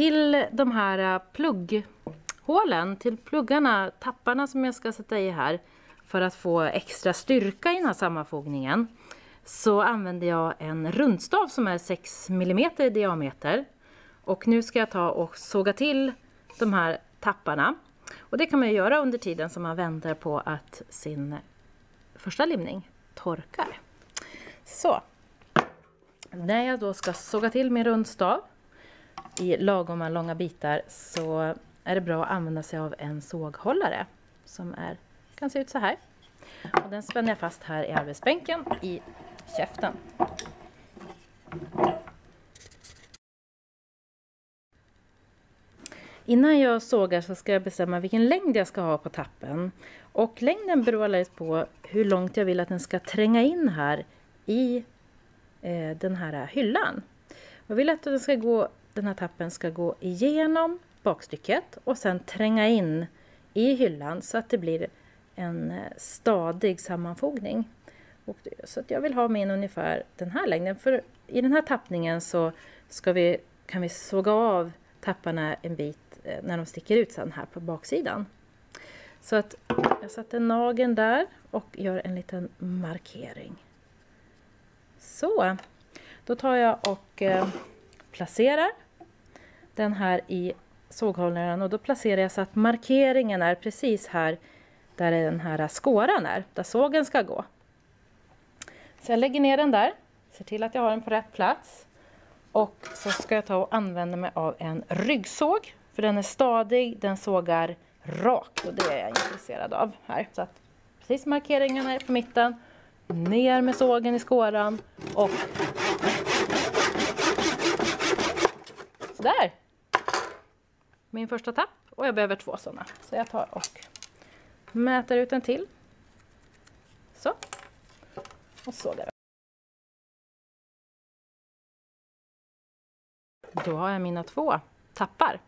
till de här äh, plugghålen, till pluggarna, tapparna som jag ska sätta i här för att få extra styrka i den här sammanfogningen så använder jag en rundstav som är 6 mm i diameter. Och nu ska jag ta och såga till de här tapparna. Och det kan man göra under tiden som man väntar på att sin första limning torkar. Så. När jag då ska såga till min rundstav i lagom långa bitar så är det bra att använda sig av en såghållare som är, kan se ut så här. Och den spänner jag fast här i arbetsbänken i käften. Innan jag sågar så ska jag bestämma vilken längd jag ska ha på tappen. Och längden beror alldeles på hur långt jag vill att den ska tränga in här i eh, den här hyllan. Jag vill att den, ska gå, den här tappen ska gå igenom bakstycket och sen tränga in i hyllan så att det blir en eh, stadig sammanfogning. Och så att jag vill ha min ungefär den här längden. För i den här tappningen så ska vi, kan vi såga av tapparna en bit eh, när de sticker ut sen här på baksidan. Så att jag sätter nageln där och gör en liten markering. Så, då tar jag och eh, placerar den här i såghållaren och då placerar jag så att markeringen är precis här där den här skåran är, där sågen ska gå. Så jag lägger ner den där, ser till att jag har den på rätt plats. Och så ska jag ta och använda mig av en ryggsåg, för den är stadig, den sågar rakt och det är jag intresserad av här. Så att precis markeringen är på mitten, ner med sågen i skåran och sådär. Min första tapp och jag behöver två sådana. Så jag tar och mäter ut en till. Så. Och sågar Då har jag mina två tappar.